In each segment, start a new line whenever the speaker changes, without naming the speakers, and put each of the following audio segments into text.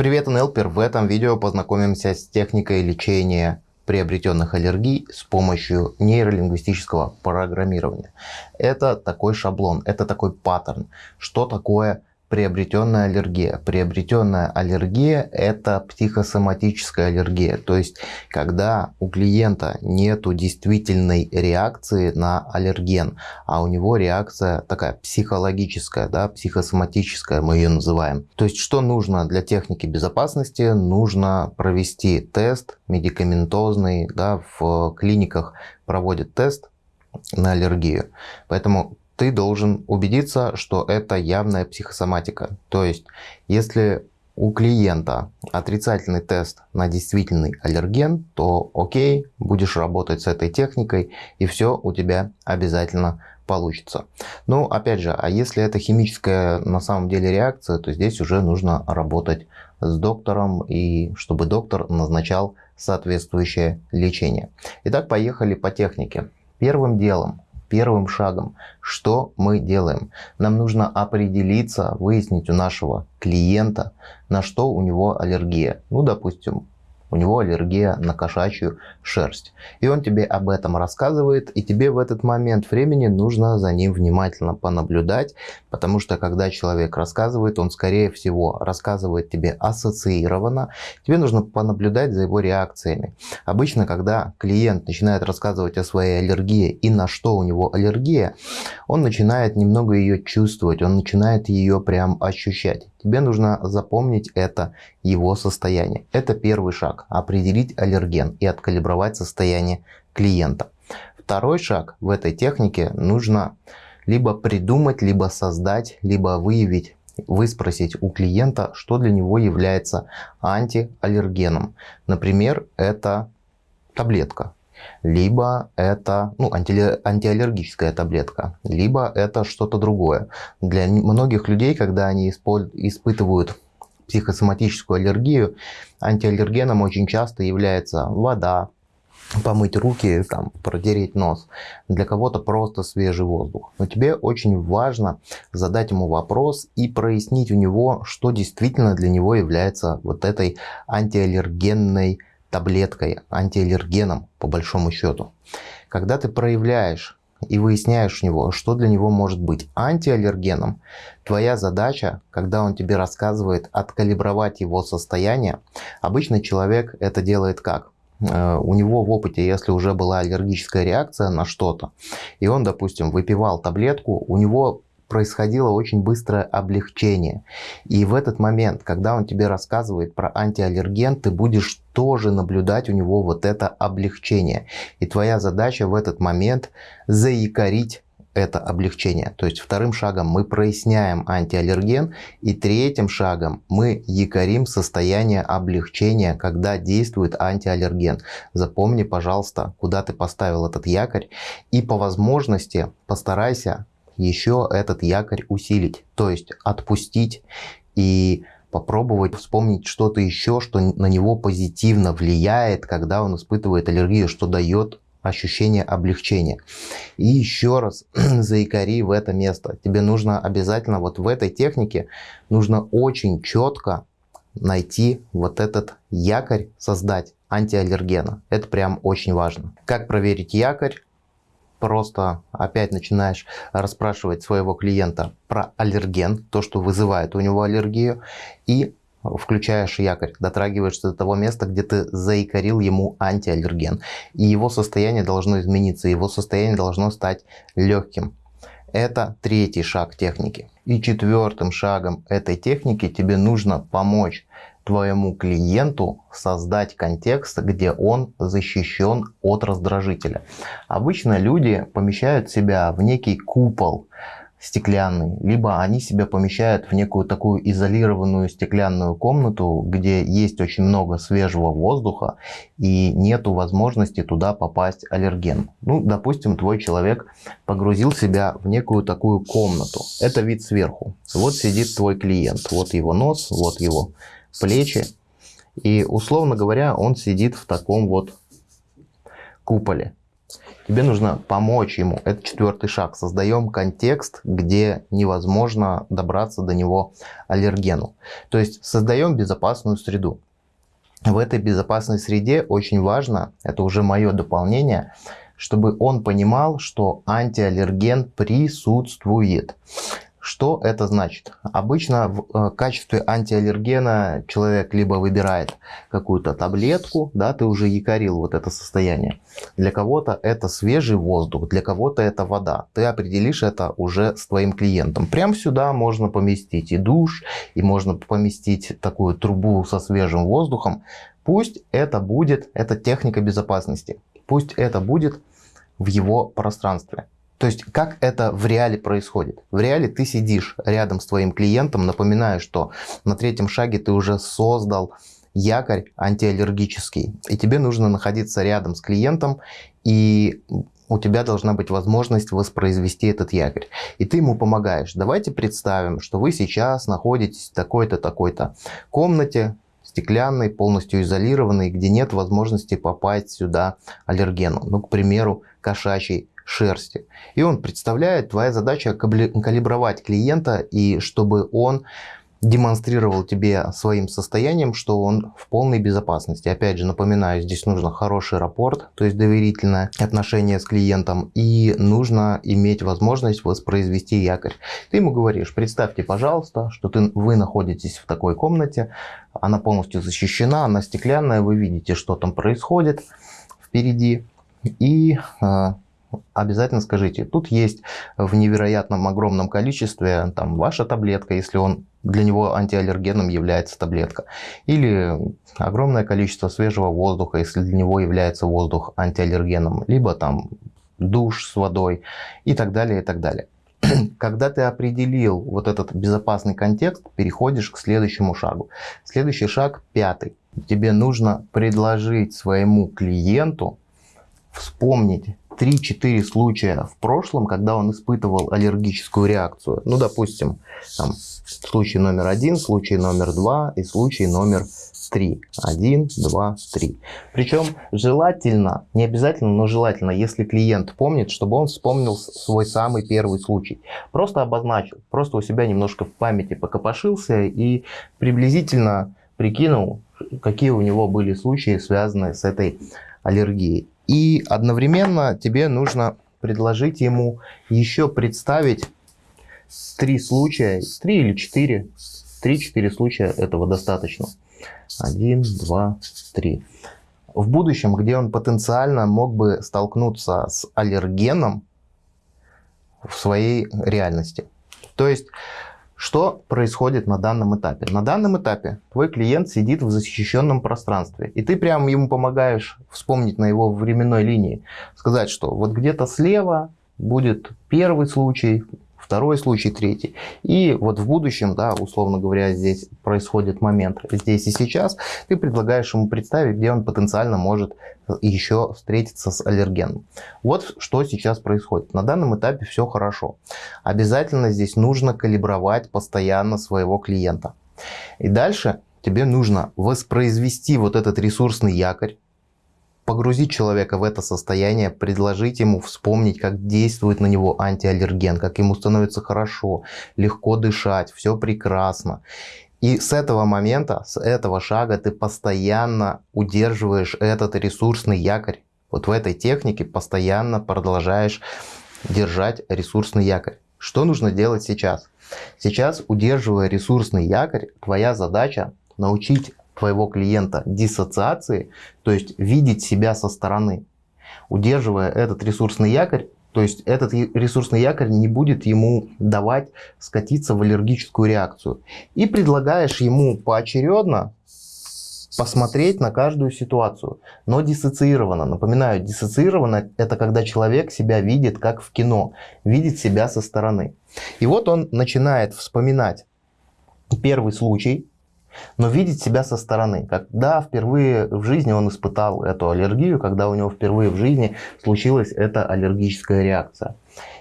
Привет, НЛПер! В этом видео познакомимся с техникой лечения приобретенных аллергий с помощью нейролингвистического программирования. Это такой шаблон, это такой паттерн. Что такое приобретенная аллергия. Приобретенная аллергия – это психосоматическая аллергия. То есть, когда у клиента нет действительной реакции на аллерген, а у него реакция такая психологическая, да, психосоматическая, мы ее называем. То есть, что нужно для техники безопасности? Нужно провести тест медикаментозный. Да, в клиниках проводят тест на аллергию. Поэтому ты должен убедиться, что это явная психосоматика. То есть, если у клиента отрицательный тест на действительный аллерген, то окей, будешь работать с этой техникой и все у тебя обязательно получится. Ну, опять же, а если это химическая на самом деле реакция, то здесь уже нужно работать с доктором и чтобы доктор назначал соответствующее лечение. Итак, поехали по технике. Первым делом первым шагом. Что мы делаем? Нам нужно определиться, выяснить у нашего клиента, на что у него аллергия. Ну, допустим, у него аллергия на кошачью шерсть. И он тебе об этом рассказывает, и тебе в этот момент времени нужно за ним внимательно понаблюдать, потому что когда человек рассказывает, он скорее всего рассказывает тебе ассоциированно, тебе нужно понаблюдать за его реакциями. Обычно, когда клиент начинает рассказывать о своей аллергии и на что у него аллергия, он начинает немного ее чувствовать, он начинает ее прям ощущать. Тебе нужно запомнить это его состояние. Это первый шаг. Определить аллерген и откалибровать состояние клиента. Второй шаг в этой технике нужно либо придумать, либо создать, либо выявить выспросить у клиента, что для него является антиаллергеном. Например, это таблетка, либо это ну, анти, антиаллергическая таблетка, либо это что-то другое. Для многих людей, когда они испытывают психосоматическую аллергию, антиаллергеном очень часто является вода, помыть руки, там, протереть нос. Для кого-то просто свежий воздух. Но тебе очень важно задать ему вопрос и прояснить у него, что действительно для него является вот этой антиаллергенной таблеткой, антиаллергеном, по большому счету. Когда ты проявляешь и выясняешь у него, что для него может быть антиаллергеном, твоя задача, когда он тебе рассказывает, откалибровать его состояние. Обычный человек это делает как? Э, у него в опыте, если уже была аллергическая реакция на что-то, и он, допустим, выпивал таблетку, у него происходило очень быстрое облегчение. И в этот момент, когда он тебе рассказывает про антиаллерген, ты будешь тоже наблюдать у него вот это облегчение. И твоя задача в этот момент заикарить это облегчение. То есть вторым шагом мы проясняем антиаллерген, и третьим шагом мы якорим состояние облегчения, когда действует антиаллерген. Запомни, пожалуйста, куда ты поставил этот якорь, и по возможности постарайся еще этот якорь усилить, то есть отпустить и попробовать вспомнить что-то еще, что на него позитивно влияет, когда он испытывает аллергию, что дает ощущение облегчения. И еще раз заикари в это место. Тебе нужно обязательно вот в этой технике, нужно очень четко найти вот этот якорь, создать антиаллергена. Это прям очень важно. Как проверить якорь? Просто опять начинаешь расспрашивать своего клиента про аллерген, то, что вызывает у него аллергию, и включаешь якорь, дотрагиваешься до того места, где ты заикарил ему антиаллерген. И его состояние должно измениться, его состояние должно стать легким. Это третий шаг техники. И четвертым шагом этой техники тебе нужно помочь твоему клиенту создать контекст, где он защищен от раздражителя. Обычно люди помещают себя в некий купол стеклянный, либо они себя помещают в некую такую изолированную стеклянную комнату, где есть очень много свежего воздуха и нету возможности туда попасть аллерген. Ну, допустим, твой человек погрузил себя в некую такую комнату. Это вид сверху. Вот сидит твой клиент, вот его нос, вот его плечи. И, условно говоря, он сидит в таком вот куполе. Тебе нужно помочь ему. Это четвертый шаг. Создаем контекст, где невозможно добраться до него аллергену. То есть создаем безопасную среду. В этой безопасной среде очень важно, это уже мое дополнение, чтобы он понимал, что антиаллерген присутствует. Что это значит? Обычно в э, качестве антиаллергена человек либо выбирает какую-то таблетку, да, ты уже якорил вот это состояние. Для кого-то это свежий воздух, для кого-то это вода. Ты определишь это уже с твоим клиентом. Прям сюда можно поместить и душ, и можно поместить такую трубу со свежим воздухом. Пусть это будет, это техника безопасности. Пусть это будет в его пространстве. То есть, как это в реале происходит? В реале ты сидишь рядом с твоим клиентом, напоминаю, что на третьем шаге ты уже создал якорь антиаллергический, и тебе нужно находиться рядом с клиентом, и у тебя должна быть возможность воспроизвести этот якорь. И ты ему помогаешь. Давайте представим, что вы сейчас находитесь в такой-то, такой-то комнате, стеклянной, полностью изолированной, где нет возможности попасть сюда аллергену. Ну, к примеру, кошачий шерсти. И он представляет, твоя задача калибровать клиента, и чтобы он демонстрировал тебе своим состоянием, что он в полной безопасности. Опять же, напоминаю, здесь нужно хороший рапорт, то есть доверительное отношение с клиентом, и нужно иметь возможность воспроизвести якорь. Ты ему говоришь, представьте, пожалуйста, что ты, вы находитесь в такой комнате, она полностью защищена, она стеклянная, вы видите, что там происходит впереди, и а, обязательно скажите, тут есть в невероятном огромном количестве там ваша таблетка, если он для него антиаллергеном является таблетка. Или огромное количество свежего воздуха, если для него является воздух антиаллергеном. Либо там душ с водой и так далее, и так далее. Когда ты определил вот этот безопасный контекст, переходишь к следующему шагу. Следующий шаг, пятый. Тебе нужно предложить своему клиенту вспомнить 3-4 случая в прошлом, когда он испытывал аллергическую реакцию. Ну, допустим, там, случай номер один, случай номер два и случай номер три. Один, два, три. Причем желательно, не обязательно, но желательно, если клиент помнит, чтобы он вспомнил свой самый первый случай. Просто обозначил, просто у себя немножко в памяти покопошился и приблизительно прикинул, какие у него были случаи, связанные с этой аллергией. И одновременно тебе нужно предложить ему еще представить три случая, три или четыре, три-четыре случая этого достаточно. Один, два, три. В будущем, где он потенциально мог бы столкнуться с аллергеном в своей реальности. То есть что происходит на данном этапе? На данном этапе твой клиент сидит в защищенном пространстве, и ты прямо ему помогаешь вспомнить на его временной линии, сказать, что вот где-то слева будет первый случай, второй случай, третий. И вот в будущем, да, условно говоря, здесь происходит момент здесь и сейчас, ты предлагаешь ему представить, где он потенциально может еще встретиться с аллергеном. Вот что сейчас происходит. На данном этапе все хорошо. Обязательно здесь нужно калибровать постоянно своего клиента. И дальше тебе нужно воспроизвести вот этот ресурсный якорь, погрузить человека в это состояние, предложить ему вспомнить, как действует на него антиаллерген, как ему становится хорошо, легко дышать, все прекрасно. И с этого момента, с этого шага ты постоянно удерживаешь этот ресурсный якорь. Вот в этой технике постоянно продолжаешь держать ресурсный якорь. Что нужно делать сейчас? Сейчас, удерживая ресурсный якорь, твоя задача научить твоего клиента диссоциации, то есть видеть себя со стороны. Удерживая этот ресурсный якорь, то есть этот ресурсный якорь не будет ему давать скатиться в аллергическую реакцию. И предлагаешь ему поочередно посмотреть на каждую ситуацию, но диссоциированно. Напоминаю, диссоциированно это когда человек себя видит как в кино, видит себя со стороны. И вот он начинает вспоминать первый случай, но видеть себя со стороны. Когда впервые в жизни он испытал эту аллергию, когда у него впервые в жизни случилась эта аллергическая реакция.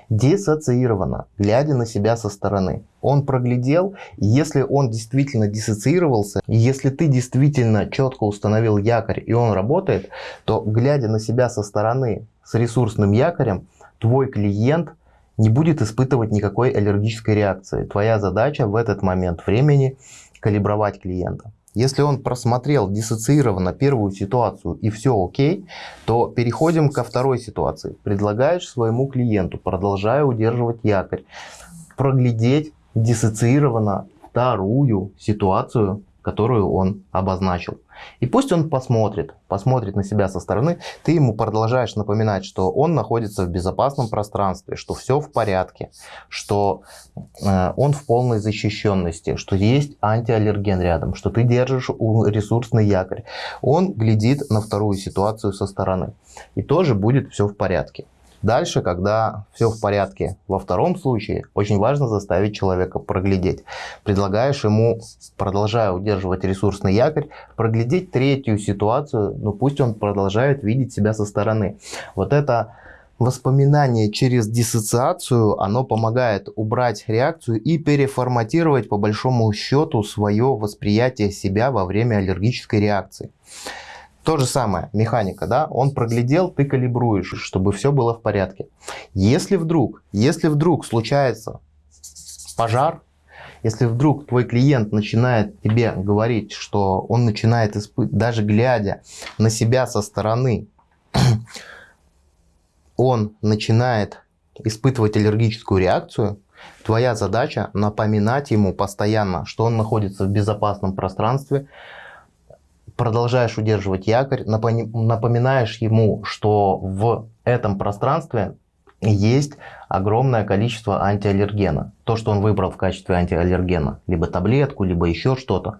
Диссоциированно, глядя на себя со стороны. Он проглядел, если он действительно диссоциировался, если ты действительно четко установил якорь и он работает, то глядя на себя со стороны с ресурсным якорем, твой клиент не будет испытывать никакой аллергической реакции. Твоя задача в этот момент времени калибровать клиента. Если он просмотрел диссоциированно первую ситуацию и все окей, то переходим ко второй ситуации. Предлагаешь своему клиенту, продолжая удерживать якорь, проглядеть диссоциированно вторую ситуацию, которую он обозначил. И пусть он посмотрит, посмотрит на себя со стороны, ты ему продолжаешь напоминать, что он находится в безопасном пространстве, что все в порядке, что э, он в полной защищенности, что есть антиаллерген рядом, что ты держишь ресурсный якорь. Он глядит на вторую ситуацию со стороны. И тоже будет все в порядке. Дальше, когда все в порядке, во втором случае очень важно заставить человека проглядеть. Предлагаешь ему, продолжая удерживать ресурсный якорь, проглядеть третью ситуацию, но пусть он продолжает видеть себя со стороны. Вот это воспоминание через диссоциацию, оно помогает убрать реакцию и переформатировать по большому счету свое восприятие себя во время аллергической реакции. То же самое, механика, да, он проглядел, ты калибруешь, чтобы все было в порядке. Если вдруг, если вдруг случается пожар, если вдруг твой клиент начинает тебе говорить, что он начинает испытывать, даже глядя на себя со стороны, он начинает испытывать аллергическую реакцию, твоя задача напоминать ему постоянно, что он находится в безопасном пространстве, продолжаешь удерживать якорь, напоминаешь ему, что в этом пространстве есть огромное количество антиаллергена. То, что он выбрал в качестве антиаллергена, либо таблетку, либо еще что-то.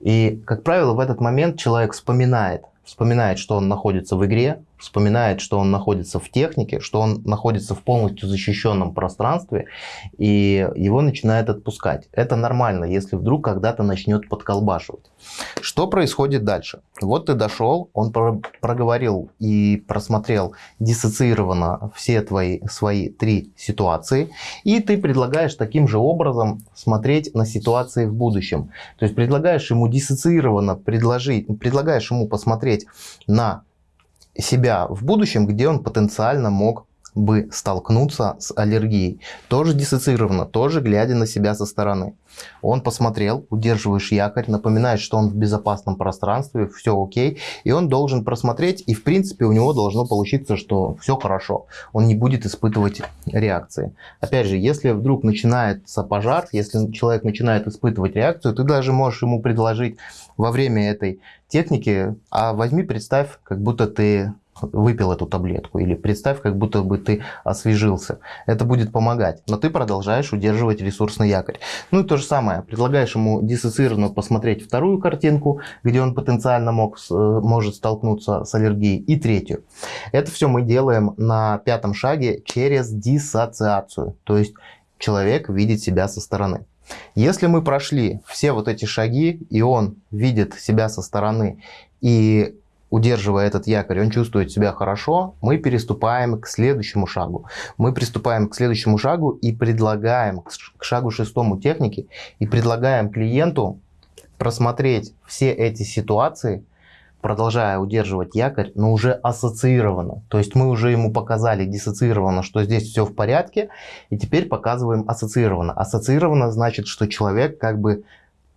И, как правило, в этот момент человек вспоминает, вспоминает, что он находится в игре, вспоминает, что он находится в технике, что он находится в полностью защищенном пространстве, и его начинает отпускать. Это нормально, если вдруг когда-то начнет подколбашивать. Что происходит дальше? Вот ты дошел, он проговорил и просмотрел диссоциированно все твои свои три ситуации, и ты предлагаешь таким же образом смотреть на ситуации в будущем. То есть предлагаешь ему диссоциированно предложить, предлагаешь ему посмотреть на себя в будущем, где он потенциально мог бы столкнуться с аллергией. Тоже диссоциированно, тоже глядя на себя со стороны. Он посмотрел, удерживаешь якорь, напоминаешь, что он в безопасном пространстве, все окей, и он должен просмотреть, и в принципе у него должно получиться, что все хорошо, он не будет испытывать реакции. Опять же, если вдруг начинается пожар, если человек начинает испытывать реакцию, ты даже можешь ему предложить во время этой техники, а возьми, представь, как будто ты выпил эту таблетку. Или представь, как будто бы ты освежился. Это будет помогать. Но ты продолжаешь удерживать ресурсный якорь. Ну и то же самое. Предлагаешь ему диссоциированно посмотреть вторую картинку, где он потенциально мог, э, может столкнуться с аллергией. И третью. Это все мы делаем на пятом шаге через диссоциацию. То есть человек видит себя со стороны. Если мы прошли все вот эти шаги, и он видит себя со стороны, и удерживая этот якорь, он чувствует себя хорошо, мы переступаем к следующему шагу. Мы приступаем к следующему шагу и предлагаем, к шагу шестому техники, и предлагаем клиенту просмотреть все эти ситуации, продолжая удерживать якорь, но уже ассоциированно. То есть мы уже ему показали диссоциированно, что здесь все в порядке, и теперь показываем ассоциированно. Ассоциированно значит, что человек как бы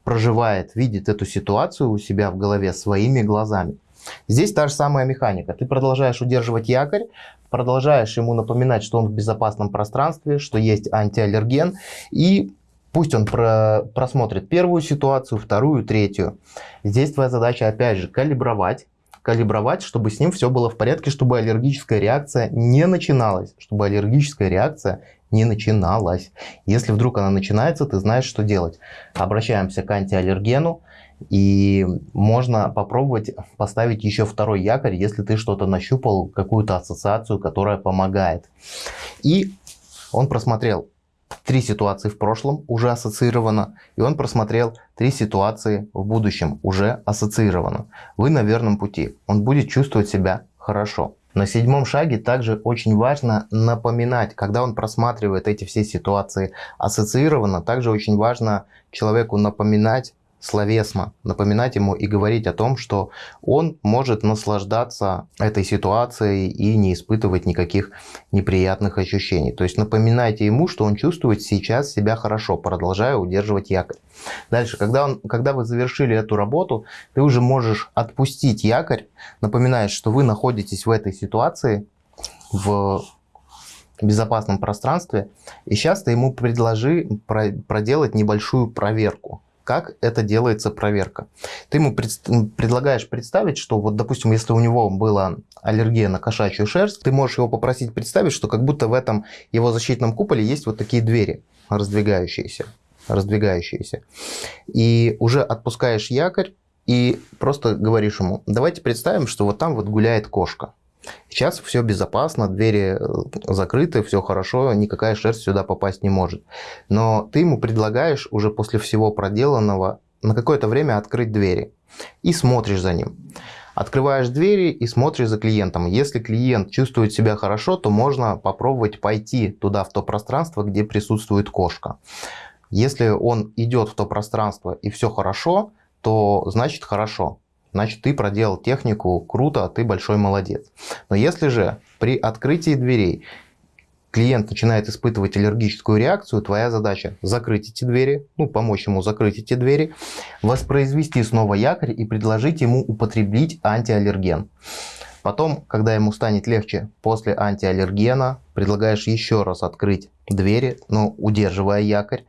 проживает, видит эту ситуацию у себя в голове своими глазами. Здесь та же самая механика. Ты продолжаешь удерживать якорь, продолжаешь ему напоминать, что он в безопасном пространстве, что есть антиаллерген, и пусть он про просмотрит первую ситуацию, вторую, третью. Здесь твоя задача опять же калибровать, калибровать, чтобы с ним все было в порядке, чтобы аллергическая реакция не начиналась, чтобы аллергическая реакция не начиналась. Если вдруг она начинается, ты знаешь, что делать. Обращаемся к антиаллергену, и можно попробовать поставить еще второй якорь, если ты что-то нащупал, какую-то ассоциацию, которая помогает. И он просмотрел три ситуации в прошлом уже ассоциировано, и он просмотрел три ситуации в будущем уже ассоциировано. Вы на верном пути. Он будет чувствовать себя хорошо. На седьмом шаге также очень важно напоминать, когда он просматривает эти все ситуации ассоциированно, также очень важно человеку напоминать словесно напоминать ему и говорить о том, что он может наслаждаться этой ситуацией и не испытывать никаких неприятных ощущений. То есть напоминайте ему, что он чувствует сейчас себя хорошо, продолжая удерживать якорь. Дальше, когда, он, когда вы завершили эту работу, ты уже можешь отпустить якорь, напоминаешь, что вы находитесь в этой ситуации, в безопасном пространстве, и сейчас ты ему предложи проделать небольшую проверку как это делается проверка. Ты ему пред, предлагаешь представить, что вот, допустим, если у него была аллергия на кошачью шерсть, ты можешь его попросить представить, что как будто в этом его защитном куполе есть вот такие двери раздвигающиеся, раздвигающиеся. И уже отпускаешь якорь и просто говоришь ему, давайте представим, что вот там вот гуляет кошка. Сейчас все безопасно, двери э, закрыты, все хорошо, никакая шерсть сюда попасть не может. Но ты ему предлагаешь уже после всего проделанного на какое-то время открыть двери и смотришь за ним. Открываешь двери и смотришь за клиентом. Если клиент чувствует себя хорошо, то можно попробовать пойти туда, в то пространство, где присутствует кошка. Если он идет в то пространство и все хорошо, то значит хорошо значит ты проделал технику круто, ты большой молодец. Но если же при открытии дверей клиент начинает испытывать аллергическую реакцию, твоя задача закрыть эти двери, ну, помочь ему закрыть эти двери, воспроизвести снова якорь и предложить ему употребить антиаллерген. Потом, когда ему станет легче после антиаллергена, предлагаешь еще раз открыть двери, но удерживая якорь.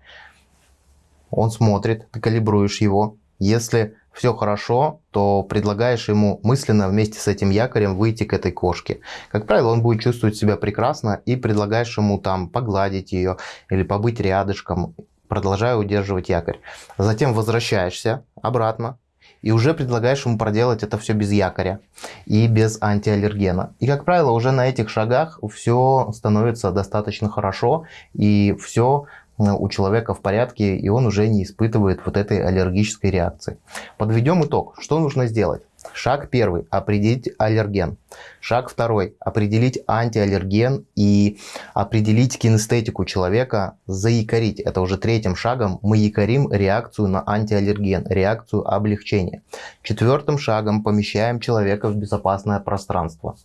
Он смотрит, ты калибруешь его. Если все хорошо, то предлагаешь ему мысленно вместе с этим якорем выйти к этой кошке. Как правило, он будет чувствовать себя прекрасно и предлагаешь ему там погладить ее или побыть рядышком, продолжая удерживать якорь. Затем возвращаешься обратно и уже предлагаешь ему проделать это все без якоря и без антиаллергена. И, как правило, уже на этих шагах все становится достаточно хорошо и все у человека в порядке, и он уже не испытывает вот этой аллергической реакции. Подведем итог. Что нужно сделать? Шаг первый – определить аллерген. Шаг второй – определить антиаллерген и определить кинестетику человека, заякорить. Это уже третьим шагом мы якорим реакцию на антиаллерген, реакцию облегчения. Четвертым шагом помещаем человека в безопасное пространство.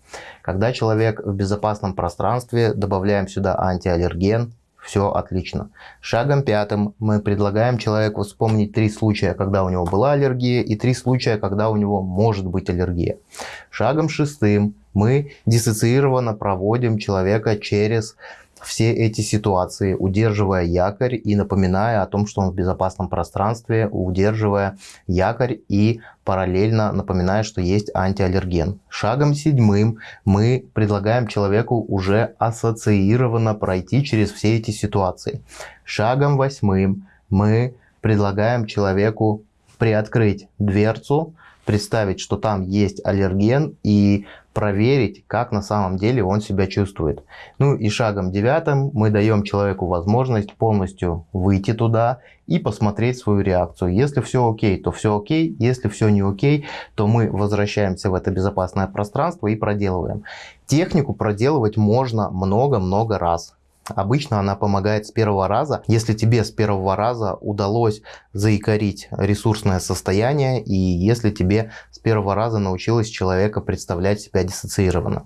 Когда человек в безопасном пространстве, добавляем сюда антиаллерген, все отлично. Шагом пятым мы предлагаем человеку вспомнить три случая, когда у него была аллергия, и три случая, когда у него может быть аллергия. Шагом шестым мы диссоциированно проводим человека через все эти ситуации, удерживая якорь и напоминая о том, что он в безопасном пространстве, удерживая якорь и параллельно напоминая, что есть антиаллерген. Шагом седьмым мы предлагаем человеку уже ассоциированно пройти через все эти ситуации. Шагом восьмым мы предлагаем человеку приоткрыть дверцу, представить, что там есть аллерген и проверить, как на самом деле он себя чувствует. Ну и шагом девятым мы даем человеку возможность полностью выйти туда и посмотреть свою реакцию. Если все окей, то все окей. Если все не окей, то мы возвращаемся в это безопасное пространство и проделываем. Технику проделывать можно много-много раз. Обычно она помогает с первого раза. Если тебе с первого раза удалось заикарить ресурсное состояние, и если тебе с первого раза научилось человека представлять себя диссоциированно.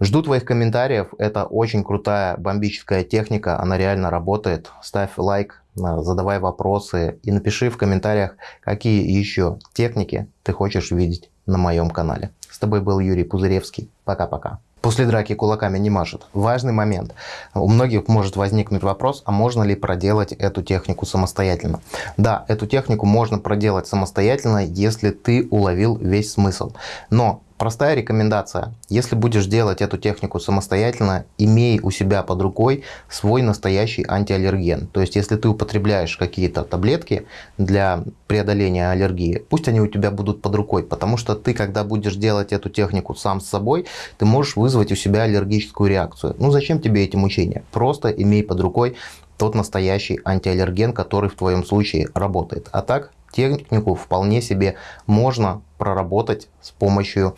Жду твоих комментариев. Это очень крутая бомбическая техника. Она реально работает. Ставь лайк, задавай вопросы и напиши в комментариях, какие еще техники ты хочешь видеть на моем канале. С тобой был Юрий Пузыревский. Пока-пока. После драки кулаками не машет. Важный момент. У многих может возникнуть вопрос, а можно ли проделать эту технику самостоятельно? Да, эту технику можно проделать самостоятельно, если ты уловил весь смысл. Но Простая рекомендация. Если будешь делать эту технику самостоятельно, имей у себя под рукой свой настоящий антиаллерген. То есть, если ты употребляешь какие-то таблетки для преодоления аллергии, пусть они у тебя будут под рукой, потому что ты, когда будешь делать эту технику сам с собой, ты можешь вызвать у себя аллергическую реакцию. Ну зачем тебе эти мучения? Просто имей под рукой тот настоящий антиаллерген, который в твоем случае работает. А так технику вполне себе можно проработать с помощью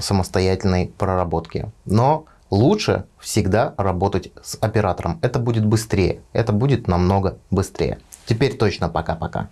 самостоятельной проработки. Но лучше всегда работать с оператором. Это будет быстрее, это будет намного быстрее. Теперь точно пока-пока.